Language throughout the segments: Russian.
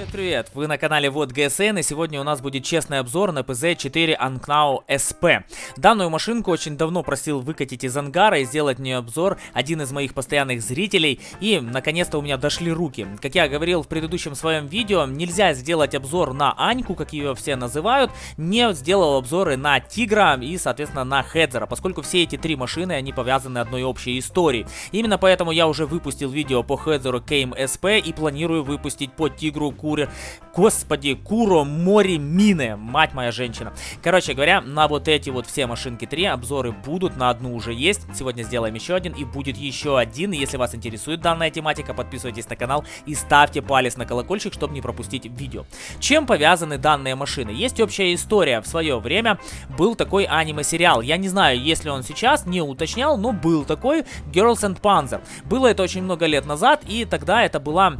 Привет-привет! Вы на канале Вот ГСН и сегодня у нас будет честный обзор на PZ4 Anknau SP. Данную машинку очень давно просил выкатить из ангара и сделать в нее обзор один из моих постоянных зрителей и наконец-то у меня дошли руки. Как я говорил в предыдущем своем видео, нельзя сделать обзор на Аньку, как ее все называют, не сделал обзоры на Тигра и соответственно на Хедзера, поскольку все эти три машины они повязаны одной общей историей. Именно поэтому я уже выпустил видео по Хедзеру KM SP и планирую выпустить по Тигру Куре. Господи, Куро Мори Мины, мать моя женщина. Короче говоря, на вот эти вот все машинки 3 обзоры будут, на одну уже есть. Сегодня сделаем еще один и будет еще один. Если вас интересует данная тематика, подписывайтесь на канал и ставьте палец на колокольчик, чтобы не пропустить видео. Чем повязаны данные машины? Есть общая история. В свое время был такой аниме-сериал. Я не знаю, если он сейчас, не уточнял, но был такой Girls and Panzer. Было это очень много лет назад, и тогда это была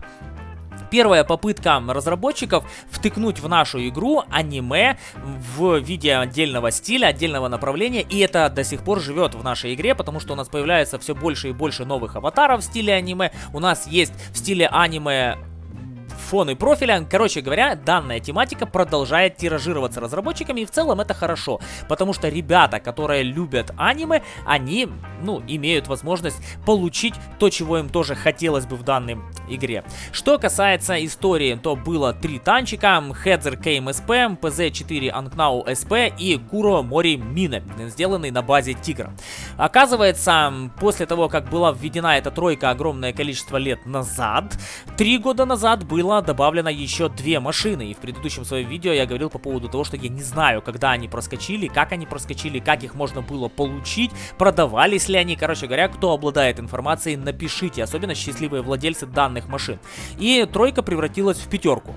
Первая попытка разработчиков втыкнуть в нашу игру аниме в виде отдельного стиля, отдельного направления, и это до сих пор живет в нашей игре, потому что у нас появляется все больше и больше новых аватаров в стиле аниме, у нас есть в стиле аниме фоны профиля. Короче говоря, данная тематика продолжает тиражироваться разработчиками, и в целом это хорошо, потому что ребята, которые любят аниме, они, ну, имеют возможность получить то, чего им тоже хотелось бы в данной игре. Что касается истории, то было три танчика, Хедзер KMSP, PZ4 Anknau SP и Куро Мори Мине, сделанный на базе Тигра. Оказывается, после того, как была введена эта тройка огромное количество лет назад, три года назад было добавлено еще две машины. И в предыдущем своем видео я говорил по поводу того, что я не знаю, когда они проскочили, как они проскочили, как их можно было получить, продавались ли они. Короче говоря, кто обладает информацией, напишите, особенно счастливые владельцы данных машин. И тройка превратилась в пятерку.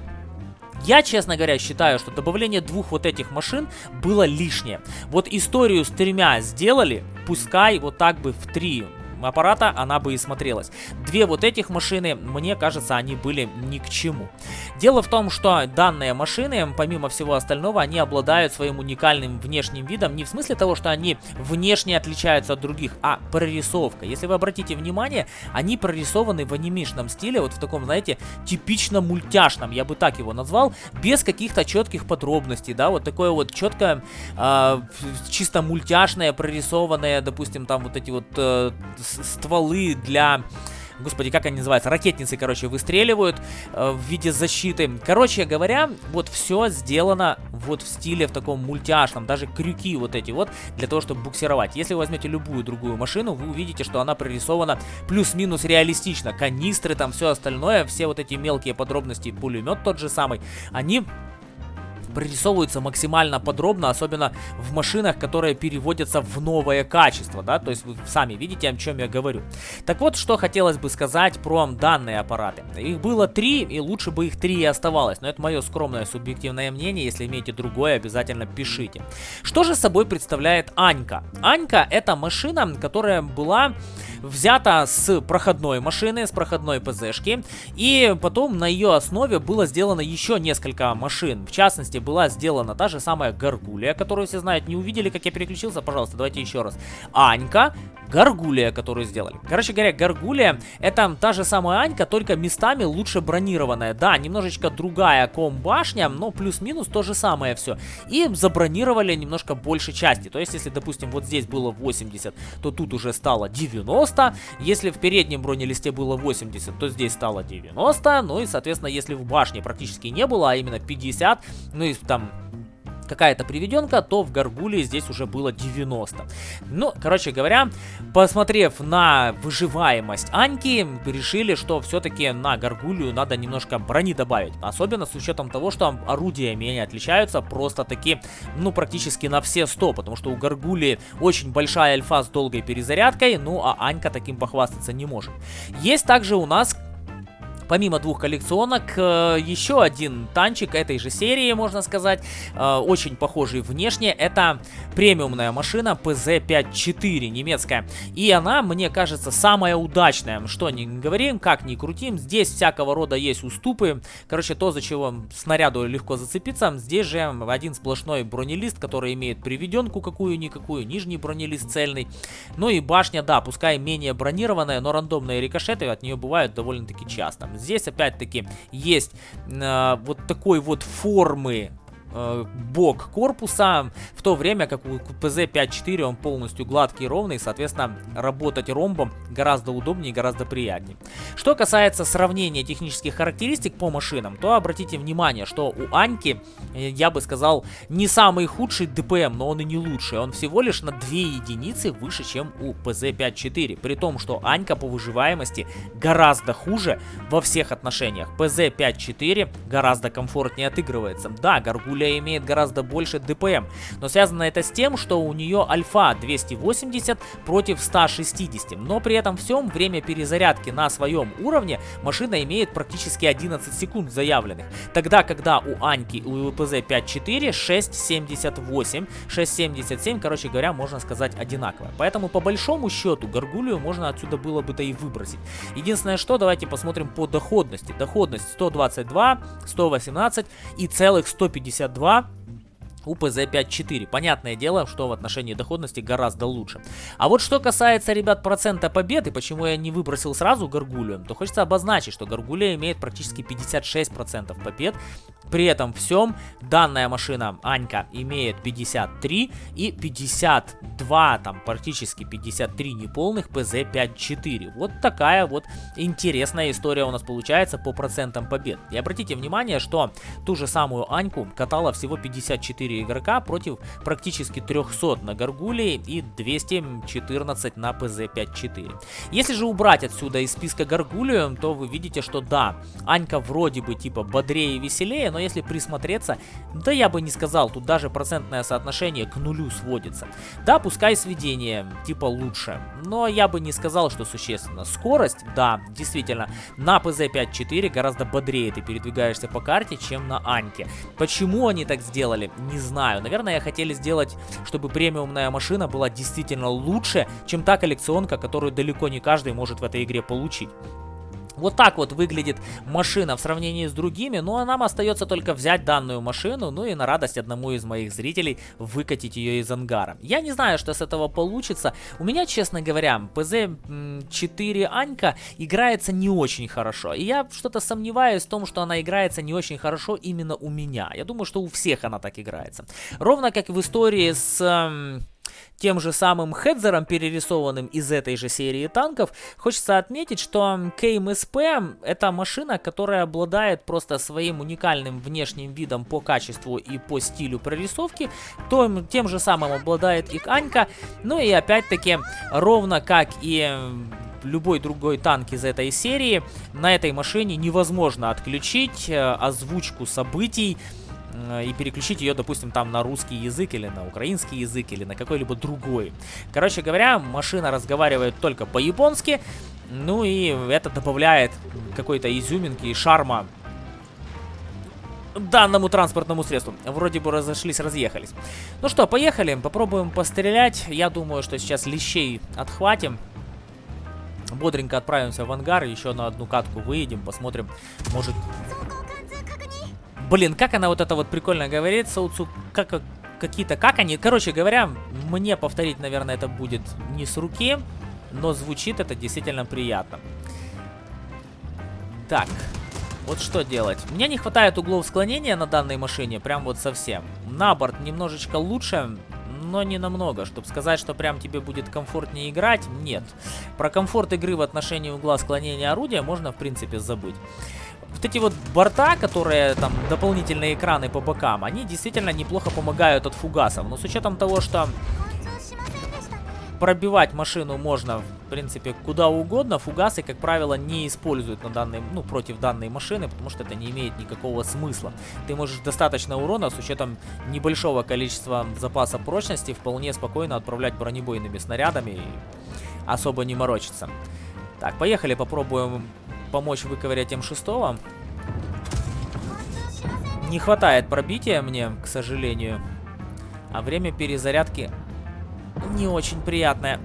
Я, честно говоря, считаю, что добавление двух вот этих машин было лишнее. Вот историю с тремя сделали, пускай вот так бы в три аппарата она бы и смотрелась. Две вот этих машины, мне кажется, они были ни к чему. Дело в том, что данные машины, помимо всего остального, они обладают своим уникальным внешним видом. Не в смысле того, что они внешне отличаются от других, а прорисовка. Если вы обратите внимание, они прорисованы в анимешном стиле, вот в таком, знаете, типично мультяшном, я бы так его назвал, без каких-то четких подробностей, да, вот такое вот четкое, э, чисто мультяшное, прорисованное, допустим, там вот эти вот э, стволы для господи, как они называются, ракетницы, короче, выстреливают э, в виде защиты. Короче говоря, вот все сделано вот в стиле в таком мультяшном, даже крюки вот эти вот, для того, чтобы буксировать. Если вы возьмете любую другую машину, вы увидите, что она прорисована плюс-минус реалистично. Канистры, там все остальное, все вот эти мелкие подробности, пулемет тот же самый, они прорисовываются максимально подробно, особенно в машинах, которые переводятся в новое качество, да, то есть вы сами видите, о чем я говорю. Так вот, что хотелось бы сказать про данные аппараты. Их было три, и лучше бы их три и оставалось, но это мое скромное субъективное мнение, если имеете другое, обязательно пишите. Что же собой представляет Анька? Анька это машина, которая была взята с проходной машины, с проходной ПЗшки, и потом на ее основе было сделано еще несколько машин. В частности, была сделана та же самая Гаргулия, которую все знают. Не увидели, как я переключился? Пожалуйста, давайте еще раз. Анька, Гаргулия, которую сделали. Короче говоря, Гаргулия это та же самая Анька, только местами лучше бронированная. Да, немножечко другая ком-башня, но плюс-минус то же самое все. И забронировали немножко больше части. То есть, если, допустим, вот здесь было 80, то тут уже стало 90. Если в переднем бронелисте было 80, то здесь стало 90. Ну и, соответственно, если в башне практически не было, а именно 50, ну и там какая-то приведенка, то в Гаргуле здесь уже было 90. Ну, короче говоря, посмотрев на выживаемость Аньки, решили, что все-таки на Гаргулию надо немножко брони добавить. Особенно с учетом того, что орудиями они отличаются просто-таки, ну, практически на все 100, потому что у Гаргулии очень большая альфа с долгой перезарядкой, ну, а Анька таким похвастаться не может. Есть также у нас Помимо двух коллекционок, э, еще один танчик этой же серии, можно сказать, э, очень похожий внешне. Это премиумная машина PZ-54 немецкая. И она, мне кажется, самая удачная. Что не говорим, как ни крутим, здесь всякого рода есть уступы. Короче, то, за чего снаряду легко зацепиться. Здесь же один сплошной бронелист, который имеет приведенку какую-никакую, нижний бронелист цельный. Ну и башня, да, пускай менее бронированная, но рандомные рикошеты от нее бывают довольно-таки часто. Здесь опять-таки есть э, вот такой вот формы э, бок корпуса, в то время как у ПЗ-5.4 он полностью гладкий и ровный, соответственно, работать ромбом гораздо удобнее и гораздо приятнее. Что касается сравнения технических характеристик по машинам, то обратите внимание, что у Аньки, э, я бы сказал, не самый худший ДПМ, но он и не лучший. Он всего лишь на 2 единицы выше, чем у ПЗ-5.4, при том, что Анька по выживаемости гораздо хуже во всех отношениях. ПЗ-5.4 гораздо комфортнее отыгрывается. Да, Гаргуля Юлия имеет гораздо больше ДПМ, но связано это с тем, что у нее альфа 280 против 160, но при этом всем время перезарядки на своем уровне машина имеет практически 11 секунд заявленных, тогда когда у Аньки у УПЗ 5.4 6.78, 6.77, короче говоря, можно сказать одинаково. Поэтому по большому счету Гаргулию можно отсюда было бы-то и выбросить. Единственное, что давайте посмотрим по доходности. Доходность 122, 118 и целых 152 2 у ПЗ-5.4. Понятное дело, что в отношении доходности гораздо лучше. А вот что касается, ребят, процента побед, и почему я не выбросил сразу Гаргулию, то хочется обозначить, что Гаргулия имеет практически 56% побед. При этом всем данная машина Анька имеет 53 и 52, там практически 53 неполных ПЗ-5.4. Вот такая вот интересная история у нас получается по процентам побед. И обратите внимание, что ту же самую Аньку катала всего 54 4 игрока против практически 300 на Гаргулии и 214 на ПЗ-5-4. Если же убрать отсюда из списка Гаргулию, то вы видите, что да, Анька вроде бы типа бодрее и веселее, но если присмотреться, да я бы не сказал, тут даже процентное соотношение к нулю сводится. Да, пускай сведение типа лучше, но я бы не сказал, что существенно. Скорость, да, действительно, на ПЗ-5-4 гораздо бодрее ты передвигаешься по карте, чем на Аньке. Почему они так сделали, не знаю. Наверное, хотели сделать, чтобы премиумная машина была действительно лучше, чем та коллекционка, которую далеко не каждый может в этой игре получить. Вот так вот выглядит машина в сравнении с другими, ну а нам остается только взять данную машину, ну и на радость одному из моих зрителей выкатить ее из ангара. Я не знаю, что с этого получится. У меня, честно говоря, ПЗ-4 Анька играется не очень хорошо. И я что-то сомневаюсь в том, что она играется не очень хорошо именно у меня. Я думаю, что у всех она так играется. Ровно как в истории с тем же самым Хедзером, перерисованным из этой же серии танков, хочется отметить, что КМСП это машина, которая обладает просто своим уникальным внешним видом по качеству и по стилю прорисовки, то, тем же самым обладает и Анька, ну и опять-таки, ровно как и любой другой танк из этой серии, на этой машине невозможно отключить э, озвучку событий, и переключить ее, допустим, там на русский язык или на украинский язык или на какой-либо другой. Короче говоря, машина разговаривает только по-японски, ну и это добавляет какой-то изюминки и шарма данному транспортному средству. Вроде бы разошлись, разъехались. Ну что, поехали, попробуем пострелять. Я думаю, что сейчас лещей отхватим. Бодренько отправимся в ангар, еще на одну катку выедем, посмотрим, может Блин, как она вот это вот прикольно говорит, Соуцу, как какие-то, как они, короче говоря, мне повторить, наверное, это будет не с руки, но звучит это действительно приятно. Так, вот что делать. Мне не хватает углов склонения на данной машине, прям вот совсем. На борт немножечко лучше, но не намного. Чтобы сказать, что прям тебе будет комфортнее играть, нет. Про комфорт игры в отношении угла склонения орудия можно, в принципе, забыть вот эти вот борта, которые там дополнительные экраны по бокам, они действительно неплохо помогают от фугасов. Но с учетом того, что пробивать машину можно, в принципе, куда угодно, фугасы, как правило, не используют на данной, ну, против данной машины, потому что это не имеет никакого смысла. Ты можешь достаточно урона с учетом небольшого количества запаса прочности вполне спокойно отправлять бронебойными снарядами и особо не морочиться. Так, поехали, попробуем помочь выковырять М6. Не хватает пробития мне, к сожалению. А время перезарядки не очень приятное.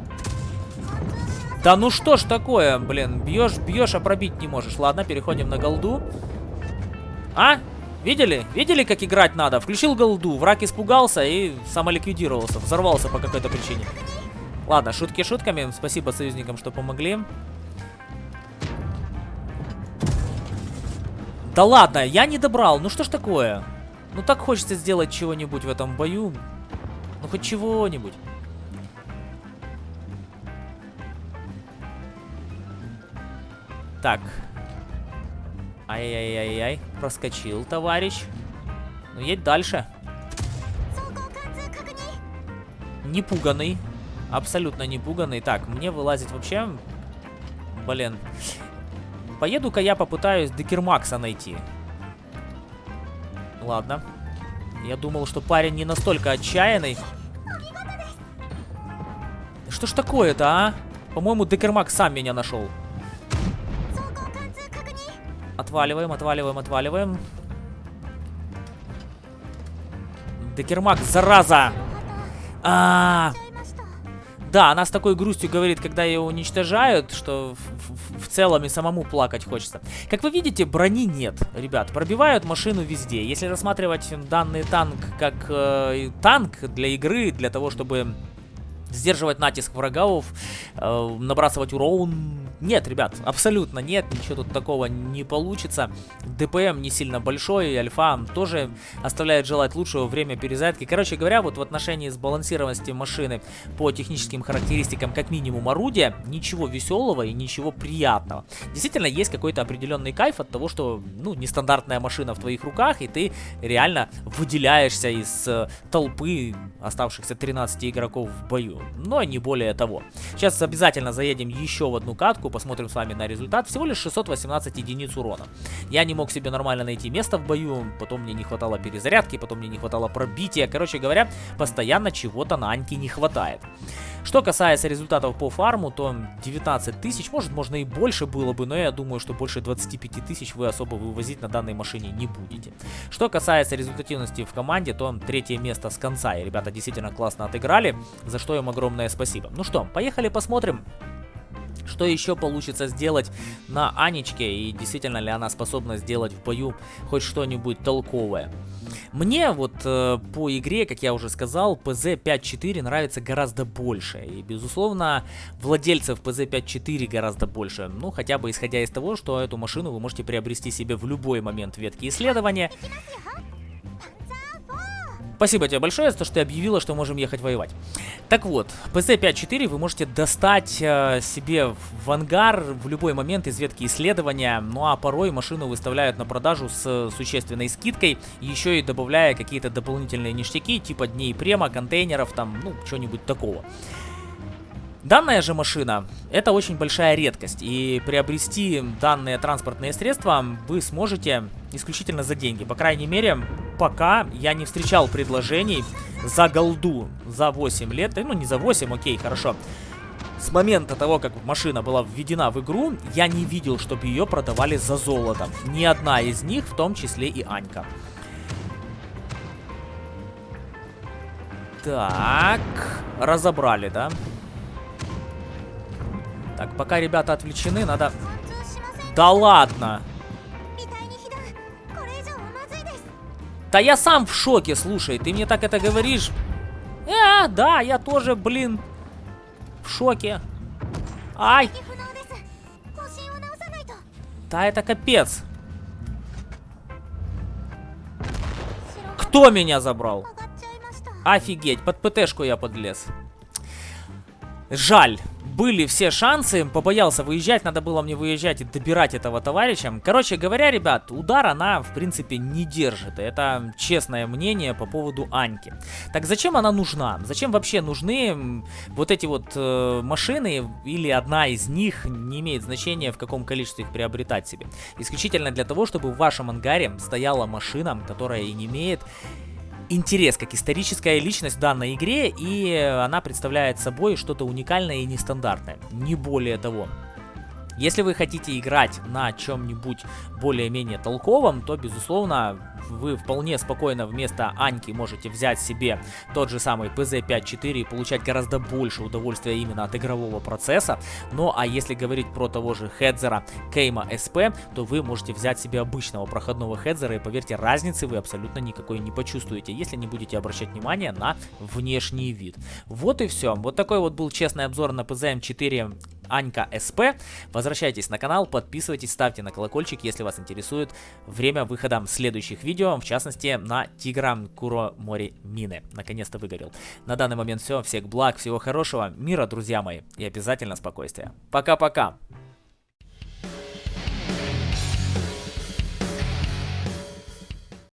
Да ну что ж такое, блин, бьешь, бьешь, а пробить не можешь. Ладно, переходим на голду. А? Видели? Видели, как играть надо? Включил голду, враг испугался и самоликвидировался, взорвался по какой-то причине. Ладно, шутки шутками. Спасибо союзникам, что помогли. Да ладно, я не добрал. Ну что ж такое? Ну так хочется сделать чего-нибудь в этом бою. Ну хоть чего-нибудь. Так. Ай-яй-яй-яй. Проскочил, товарищ. Ну, едь дальше. Не пуганный. Абсолютно не пуганный. Так, мне вылазить вообще... Блин. Поеду-ка я попытаюсь Декермакса найти. Ладно. Я думал, что парень не настолько отчаянный. Что ж такое-то, а? По-моему, Декермакс сам меня нашел. Отваливаем, отваливаем, отваливаем. Декермак, зараза! А, -а, а Да, она с такой грустью говорит, когда ее уничтожают, что целом и самому плакать хочется. Как вы видите, брони нет, ребят. Пробивают машину везде. Если рассматривать данный танк как э, танк для игры, для того, чтобы сдерживать натиск врагов, э, набрасывать урон. Нет, ребят, абсолютно нет, ничего тут такого не получится. ДПМ не сильно большой, альфа тоже оставляет желать лучшего время перезарядки. Короче говоря, вот в отношении сбалансированности машины по техническим характеристикам, как минимум орудия, ничего веселого и ничего приятного. Действительно, есть какой-то определенный кайф от того, что, ну, нестандартная машина в твоих руках, и ты реально выделяешься из э, толпы оставшихся 13 игроков в бою но не более того. Сейчас обязательно заедем еще в одну катку, посмотрим с вами на результат. Всего лишь 618 единиц урона. Я не мог себе нормально найти место в бою, потом мне не хватало перезарядки, потом мне не хватало пробития. Короче говоря, постоянно чего-то на Аньке не хватает. Что касается результатов по фарму, то 19 тысяч, может можно и больше было бы, но я думаю, что больше 25 тысяч вы особо вывозить на данной машине не будете. Что касается результативности в команде, то третье место с конца, и ребята действительно классно отыграли, за что им огромное спасибо. Ну что, поехали посмотрим что еще получится сделать на Анечке и действительно ли она способна сделать в бою хоть что-нибудь толковое. Мне вот э, по игре, как я уже сказал, PZ5.4 нравится гораздо больше. И, безусловно, владельцев PZ5.4 гораздо больше. Ну, хотя бы исходя из того, что эту машину вы можете приобрести себе в любой момент ветки исследования. Спасибо тебе большое за то, что ты объявила, что можем ехать воевать. Так вот, PC-5.4 вы можете достать э, себе в ангар в любой момент из ветки исследования, ну а порой машину выставляют на продажу с существенной скидкой, еще и добавляя какие-то дополнительные ништяки, типа дней према, контейнеров, там, ну, что-нибудь такого. Данная же машина это очень большая редкость, и приобрести данные транспортные средства вы сможете исключительно за деньги. По крайней мере, пока я не встречал предложений за голду за 8 лет, ну не за 8, окей, хорошо. С момента того, как машина была введена в игру, я не видел, чтобы ее продавали за золото. Ни одна из них, в том числе и Анька. Так, разобрали, да? Так, пока ребята отвлечены, надо... Да ладно! Да я сам в шоке, слушай, ты мне так это говоришь? Э, да, я тоже, блин, в шоке. Ай! Да это капец. Кто меня забрал? Офигеть, под ПТшку я подлез. Жаль были все шансы, побоялся выезжать, надо было мне выезжать и добирать этого товарища. Короче говоря, ребят, удар она, в принципе, не держит. Это честное мнение по поводу Аньки. Так зачем она нужна? Зачем вообще нужны вот эти вот э, машины, или одна из них, не имеет значения, в каком количестве их приобретать себе. Исключительно для того, чтобы в вашем ангаре стояла машина, которая и не имеет интерес как историческая личность данной игре, и она представляет собой что-то уникальное и нестандартное, не более того. Если вы хотите играть на чем-нибудь более-менее толковом, то, безусловно, вы вполне спокойно вместо Аньки можете взять себе тот же самый PZ5.4 и получать гораздо больше удовольствия именно от игрового процесса. Ну а если говорить про того же хедзера Кейма SP, то вы можете взять себе обычного проходного хедзера и поверьте, разницы вы абсолютно никакой не почувствуете, если не будете обращать внимание на внешний вид. Вот и все. Вот такой вот был честный обзор на PZM4 Анька СП. Возвращайтесь на канал, подписывайтесь, ставьте на колокольчик, если вас интересует время выхода следующих видео, в частности на Тигра Куро Мори Мины. Наконец-то выгорел. На данный момент все, всех благ, всего хорошего, мира, друзья мои, и обязательно спокойствия. Пока-пока!